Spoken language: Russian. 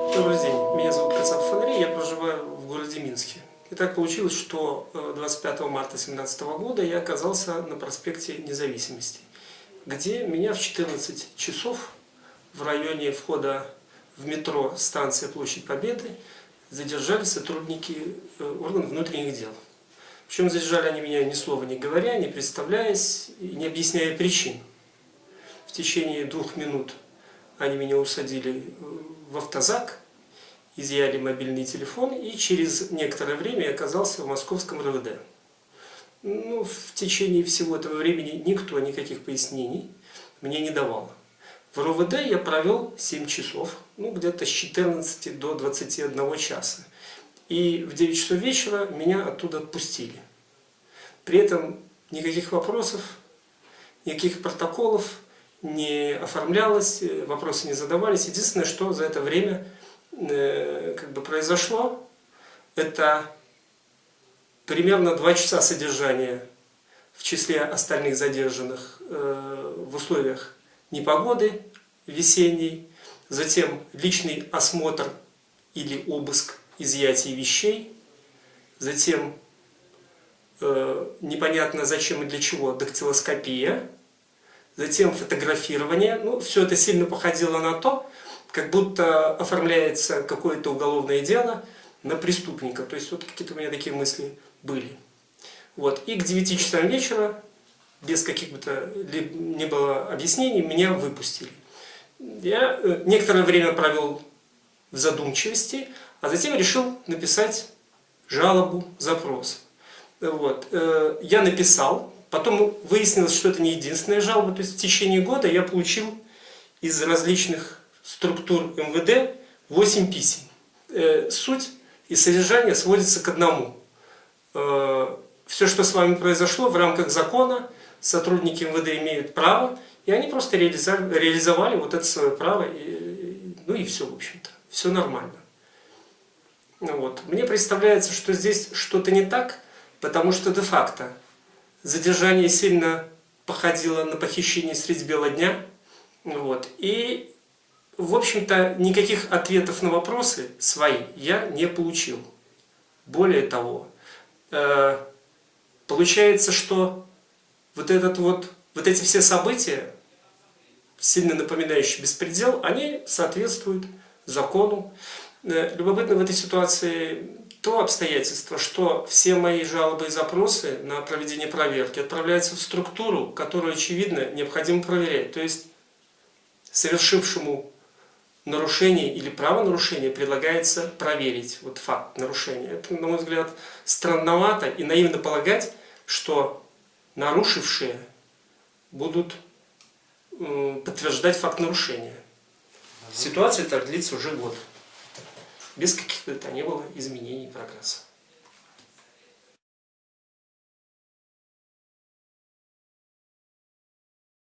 Добрый день, меня зовут Кацап Фонари, я проживаю в городе Минске. И так получилось, что 25 марта 2017 года я оказался на проспекте Независимости, где меня в 14 часов в районе входа в метро станция Площадь Победы задержали сотрудники органов внутренних дел. Причем задержали они меня ни слова не говоря, не представляясь, не объясняя причин. В течение двух минут они меня усадили в автозак, изъяли мобильный телефон и через некоторое время я оказался в московском РВД. Ну, в течение всего этого времени никто никаких пояснений мне не давал. В РОВД я провел 7 часов, ну где-то с 14 до 21 часа. И в 9 часов вечера меня оттуда отпустили. При этом никаких вопросов, никаких протоколов не оформлялось, вопросы не задавались. Единственное, что за это время э, как бы произошло, это примерно 2 часа содержания в числе остальных задержанных э, в условиях непогоды весенней, затем личный осмотр или обыск изъятия вещей, затем э, непонятно зачем и для чего дактилоскопия, затем фотографирование. Ну, все это сильно походило на то, как будто оформляется какое-то уголовное дело на преступника. То есть вот какие-то у меня такие мысли были. Вот. И к 9 часам вечера, без каких-то не было объяснений, меня выпустили. Я э, некоторое время провел в задумчивости, а затем решил написать жалобу, запрос. Вот. Э, я написал, потом выяснилось, что это не единственная жалоба, то есть в течение года я получил из различных структур МВД 8 писем. Э, суть и содержание сводится к одному. Все, что с вами произошло в рамках закона, сотрудники МВД имеют право и они просто реализовали вот это свое право, и, ну и все, в общем-то. Все нормально. Вот. Мне представляется, что здесь что-то не так, потому что де-факто задержание сильно походило на похищение средь бела дня. Вот. И, в общем-то, никаких ответов на вопросы свои я не получил. Более того, э, получается, что вот, этот вот, вот эти все события, сильно напоминающие беспредел, они соответствуют закону. Э, любопытно в этой ситуации то обстоятельство, что все мои жалобы и запросы на проведение проверки отправляются в структуру, которую, очевидно, необходимо проверять. То есть, совершившему нарушение или правонарушение предлагается проверить вот факт нарушения. Это, на мой взгляд, странновато и наивно полагать, что нарушившие будут подтверждать факт нарушения. Ситуация так длится уже год. Без каких-то то ни было изменений прогресса.